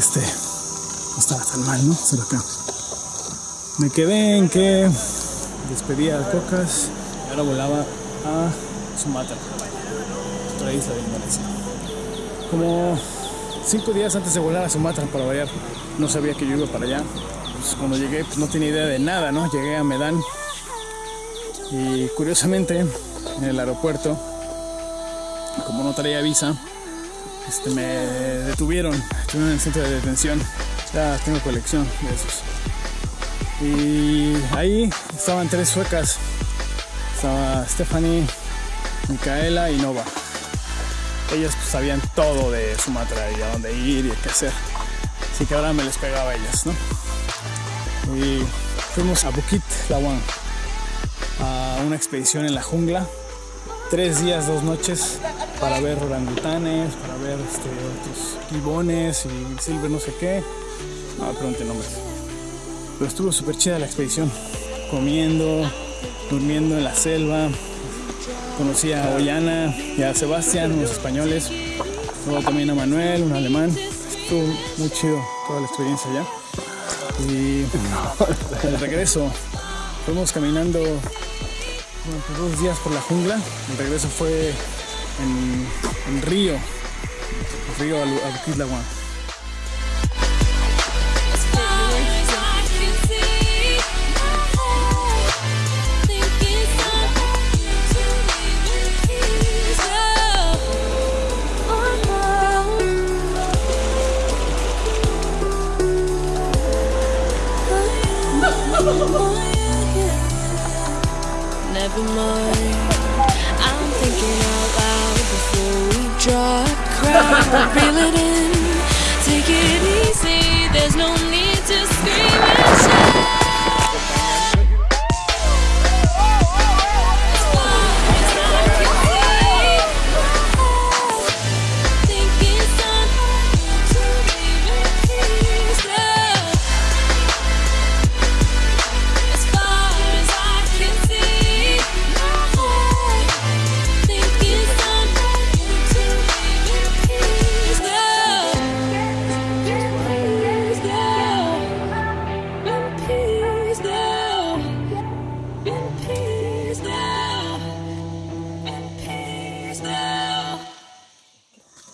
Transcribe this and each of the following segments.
este no estaba tan mal, ¿no? Solo acá. Me quedé en que despedía al Cocas y ahora volaba a Sumatra, otra isla de Indonesia. Como cinco días antes de volar a Sumatra para variar, no sabía que yo iba para allá. Pues cuando llegué, pues no tenía idea de nada, ¿no? Llegué a Medan y curiosamente en el aeropuerto, como no traía visa, este, me detuvieron, estuve en el centro de detención. Ya tengo colección de esos. Y ahí estaban tres suecas. Estaba Stephanie, Micaela y Nova. Ellas pues, sabían todo de Sumatra y a dónde ir y qué hacer. Así que ahora me les pegaba a ellas, ¿no? Fuimos a Bukit Lawang, a una expedición en la jungla. Tres días, dos noches para ver orangutanes, para ver este, otros gibones y silver no sé qué. No pregunten nombres. Pero estuvo súper chida la expedición. Comiendo, durmiendo en la selva. Conocí a Ollana y a Sebastián, unos españoles. Luego también a Manuel, un alemán. Estuvo muy chido toda la experiencia allá. Y de regreso, fuimos caminando durante dos días por la jungla. El regreso fue en, en Río, río Alu-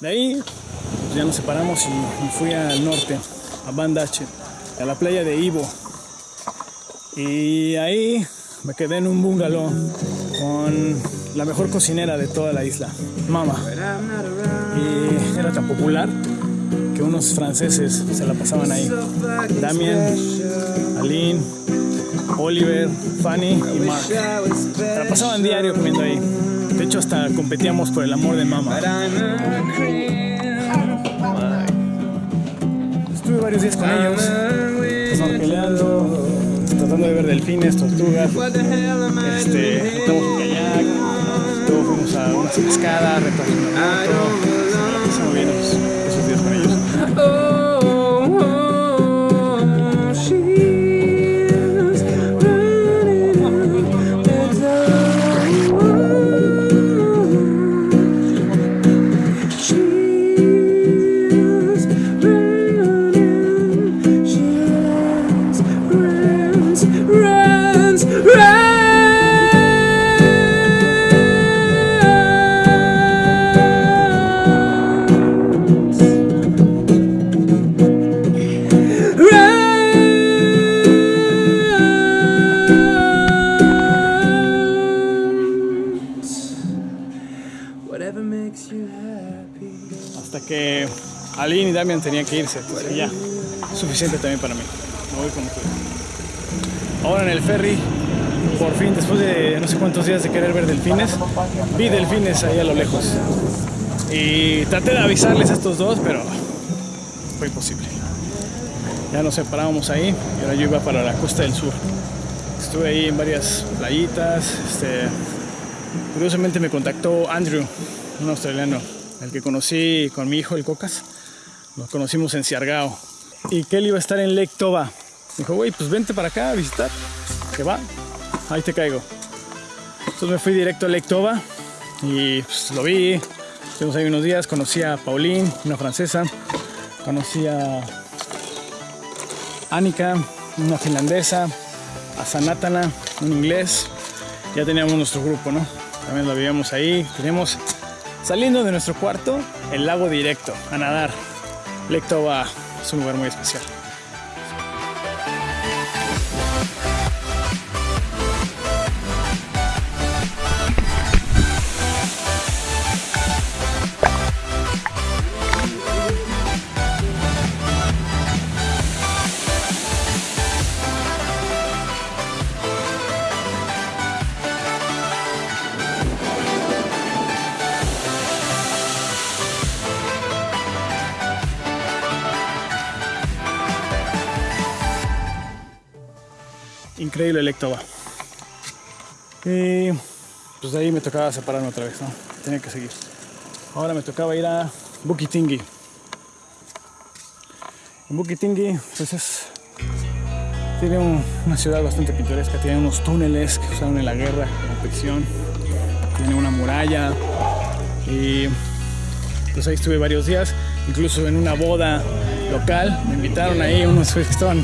De ahí pues, ya nos separamos y fui al norte, a Bandache, a la playa de Ivo. Y ahí me quedé en un bungalow con la mejor cocinera de toda la isla, Mama. Y era tan popular que unos franceses se la pasaban ahí. Damien, Aline, Oliver, Fanny y Mark. Se la pasaban diario comiendo ahí. Hasta competíamos por el amor de Mama. Estuve varios días con ellos, snorkeleando, tratando de ver delfines, tortugas. Este, montamos un kayak, luego fuimos a una moto. Se Hasta que Aline y Damian tenían que irse. Entonces ya, suficiente también para mí. Me voy como quiera. Ahora en el ferry, por fin, después de no sé cuántos días de querer ver delfines, vi delfines ahí a lo lejos. Y traté de avisarles a estos dos, pero fue imposible. Ya nos separábamos ahí y ahora yo iba para la costa del sur. Estuve ahí en varias playitas. Este, curiosamente me contactó Andrew, un australiano, el que conocí con mi hijo, el Cocas. Nos conocimos en Siargao. Y que él iba a estar en Lake Toba. Me dijo, güey, pues vente para acá a visitar. Que va, ahí te caigo. Entonces me fui directo a Lake Toba y pues, lo vi. Estuvimos ahí unos días, conocí a Pauline, una francesa. Conocí a Annika, una finlandesa, a Sanatana, un inglés. Ya teníamos nuestro grupo, ¿no? También lo vivíamos ahí. Teníamos, saliendo de nuestro cuarto, el lago directo, a nadar. Lectova es un lugar muy especial. Increíble Lectova. Y pues de ahí me tocaba separarme otra vez, ¿no? Tenía que seguir. Ahora me tocaba ir a Bukitingi. En Bukitingi, pues es. Tiene un- una ciudad bastante pintoresca, tiene unos túneles que usaron en la guerra como prisión, tiene una muralla y pues ahí estuve varios días, incluso en una boda local, me invitaron ahí unos que estaban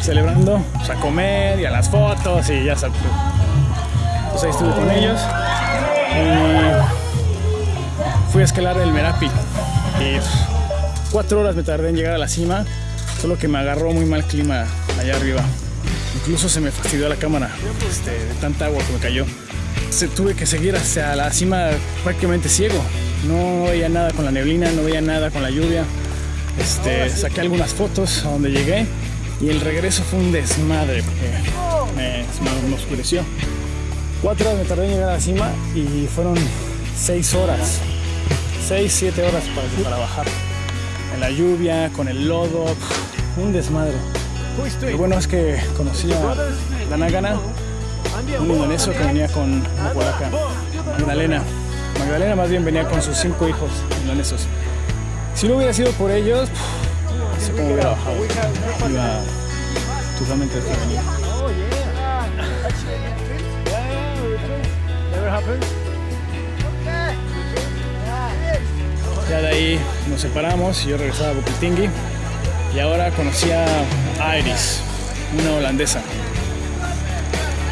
celebrando pues, a comer y a las fotos y ya sabes. Pues ahí estuve con ellos y fui a escalar el Merapi y pues, cuatro horas me tardé en llegar a la cima, solo que me agarró muy mal clima allá arriba. Incluso se me fastidió la cámara este, de tanta agua que me cayó. Tuve que seguir hacia la cima prácticamente ciego. No veía nada con la neblina, no veía nada con la lluvia. Este, saqué algunas fotos a donde llegué y el regreso fue un desmadre porque me, oscureció. Cuatro horas me tardé en llegar a la cima y fueron seis horas. Seis, siete horas para, para bajar. En la lluvia, con el lodo, un desmadre. Lo bueno es que conocí a Danagana, un indonesio que venía con una Magdalena. Magdalena más bien venía con sus cinco hijos indonesios. Si no hubiera sido por ellos, sé cómo hubiera bajado. Iba totalmente desprevenido. Ya de ahí nos separamos y yo regresaba a Bukitingi. Y ahora conocí a Iris, una holandesa.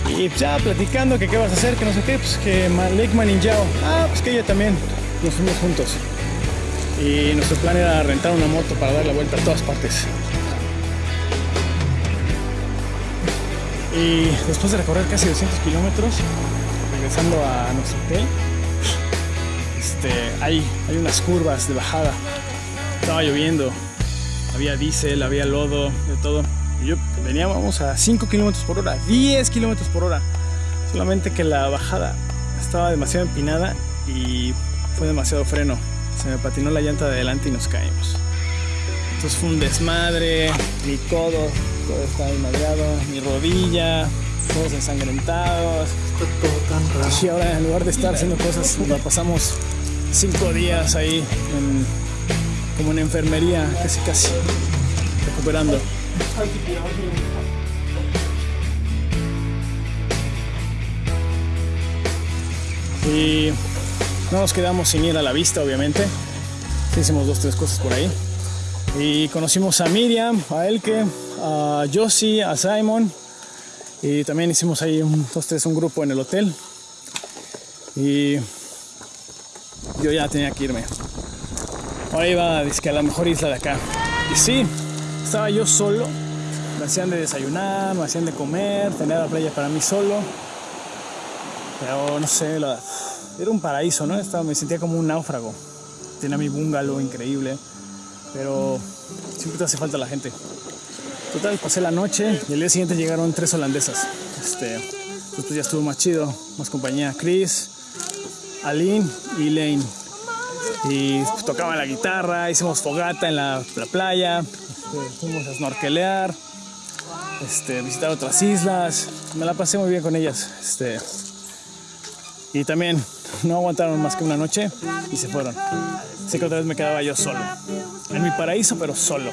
Y ya platicando que qué vas a hacer, que no sé qué, pues que Lake Maninjao. Ah, pues que ella también. Nos fuimos juntos. Y nuestro plan era rentar una moto para dar la vuelta a todas partes. Y después de recorrer casi 200 kilómetros, regresando a nuestro hotel, este, hay, hay unas curvas de bajada. Estaba lloviendo, había diésel, había lodo, de todo. Y yo veníamos a 5 kilómetros por hora, 10 kilómetros por hora. Solamente que la bajada estaba demasiado empinada y fue demasiado freno. Se me patinó la llanta de adelante y nos caímos. Entonces fue un desmadre, mi codo, todo estaba madreado, mi rodilla, todos ensangrentados. Y ahora en lugar de estar haciendo cosas, la pasamos cinco días ahí en- como en enfermería, casi casi recuperando. Y no nos quedamos sin ir a la vista, obviamente. Hicimos dos, tres cosas por ahí. Y conocimos a Miriam, a Elke, a Josie, a Simon. Y también hicimos ahí un, dos, tres, un grupo en el hotel. Y yo ya tenía que irme. Ahora iba dizque, a la mejor isla de acá. Y sí, estaba yo solo. Me hacían de desayunar, me hacían de comer, tenía la playa para mí solo. Pero no sé, la- era un paraíso, ¿no? Estaba, me sentía como un náufrago. Tenía mi bungalow increíble, pero siempre te hace falta la gente. Total, pasé la noche y el día siguiente llegaron tres holandesas. Este, ya estuvo más chido, más compañía. Chris, Aline y Lane. Y pues, tocaban la guitarra, hicimos fogata en la, la playa, este, fuimos a snorkelear, este, visitar otras islas. Me la pasé muy bien con ellas. Este, y también no aguantaron más que una noche y se fueron. Así que otra vez me quedaba yo solo. En mi paraíso, pero solo.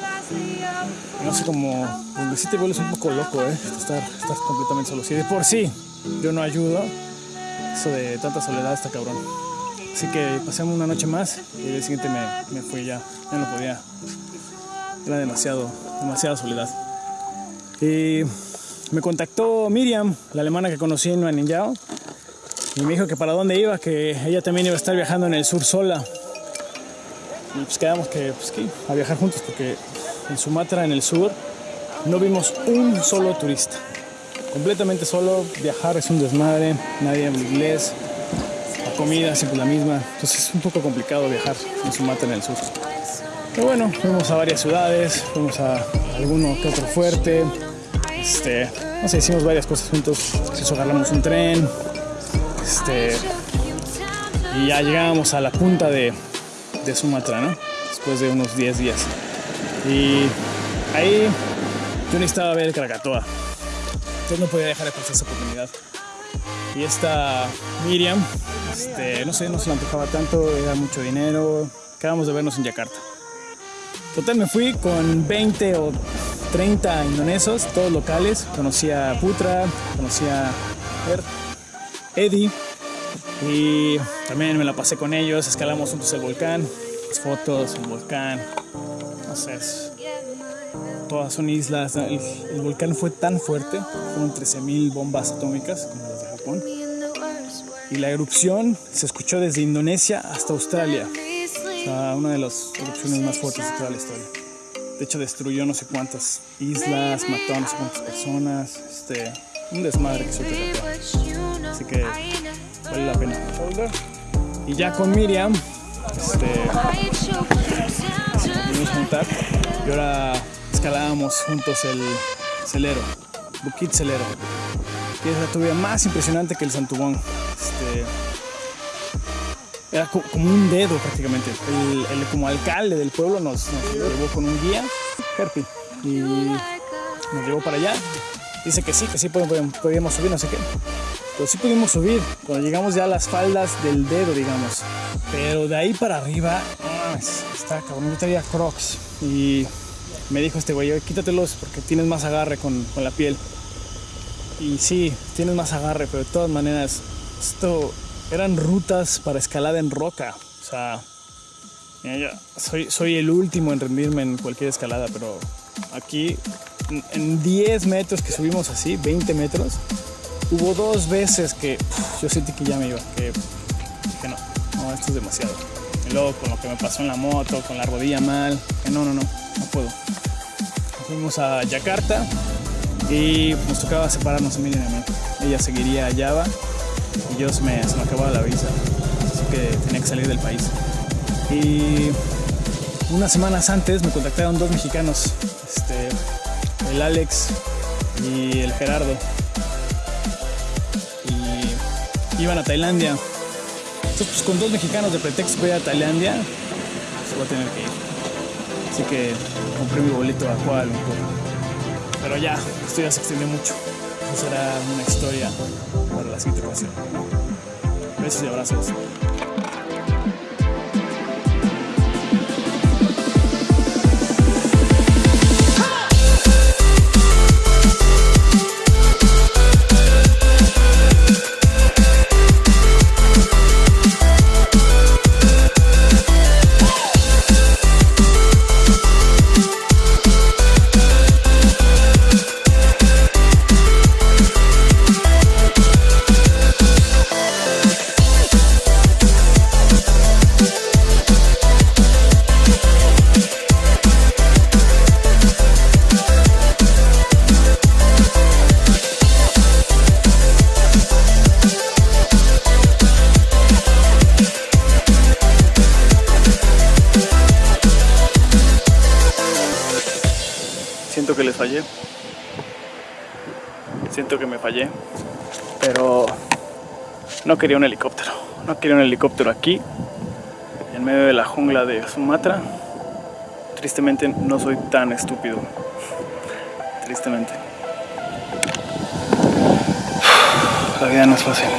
No sé cómo. Donde sí te vuelves un poco loco, ¿eh? Estar, estar completamente solo. Si de por sí yo no ayudo, eso de tanta soledad está cabrón. Así que pasamos una noche más y el siguiente me, me fui ya. Ya no podía era demasiado, demasiada soledad. Y me contactó Miriam, la alemana que conocí en Maninjao, y me dijo que para dónde iba, que ella también iba a estar viajando en el sur sola. Y pues quedamos que, pues, que a viajar juntos porque en Sumatra, en el sur, no vimos un solo turista. Completamente solo, viajar es un desmadre, nadie habla inglés, la comida siempre la misma, entonces es un poco complicado viajar en Sumatra, en el sur. Pero bueno, fuimos a varias ciudades, fuimos a alguno que otro fuerte, este, no sé, hicimos varias cosas juntos, eso agarramos un tren, este, y ya llegábamos a la punta de, de Sumatra, ¿no? Después de unos 10 días. Y ahí yo necesitaba ver el Krakatoa. Entonces no podía dejar de pasar esa oportunidad. Y esta Miriam, este, no sé, no se la antojaba tanto, era mucho dinero. Acabamos de vernos en Yakarta. Total, me fui con 20 o 30 indonesios, todos locales. Conocí a Putra, conocí a Er- Eddie y también me la pasé con ellos. Escalamos juntos el volcán, las fotos, el volcán. No sé, todas son islas. El, volcán fue tan fuerte, fueron 13.000 bombas atómicas como las de Japón. Y la erupción se escuchó desde Indonesia hasta Australia. O sea, una de las erupciones más fuertes de toda la historia. De hecho, destruyó no sé cuántas islas, mató a no sé cuántas personas. Este, un desmadre que se. Así que vale la pena. Y ya con Miriam, este, pudimos juntar y ahora escalábamos juntos el Celero, Bukit Celero, que es la tubería más impresionante que el Santubón. Este, era co- como un dedo prácticamente. El, como alcalde del pueblo nos, nos llevó con un guía, Herpi, y nos llevó para allá. Dice que sí, que sí podíamos, podíamos subir, no sé qué. Pero sí pudimos subir cuando llegamos ya a las faldas del dedo, digamos. Pero de ahí para arriba, ah, es- está cabrón. Yo traía crocs y me dijo este güey, "Oye, quítatelos porque tienes más agarre con, con la piel. Y sí, tienes más agarre, pero de todas maneras, esto eran rutas para escalada en roca. O sea, soy, soy el último en rendirme en cualquier escalada, pero aquí en 10 metros que subimos así, 20 metros, hubo dos veces que yo sentí que ya me iba, que dije no, no, esto es demasiado. Y luego con lo que me pasó en la moto, con la rodilla mal, que no, no, no, no puedo. Fuimos a Yakarta y nos tocaba separarnos a Miriam y a mí. Ella seguiría a Java y yo se me, se me acababa la visa, así que tenía que salir del país. Y unas semanas antes me contactaron dos mexicanos, este, el Alex y el Gerardo. Iban a Tailandia. Entonces, pues, con dos mexicanos de pretexto voy a Tailandia, pues voy a tener que ir. Así que compré mi boleto a Kuala Lumpur. Pero ya, esto ya se extendió mucho. Será una historia para la siguiente ocasión. Besos y abrazos. No quería un helicóptero. No quería un helicóptero aquí, en medio de la jungla de Sumatra. Tristemente no soy tan estúpido. Tristemente. La vida no es fácil.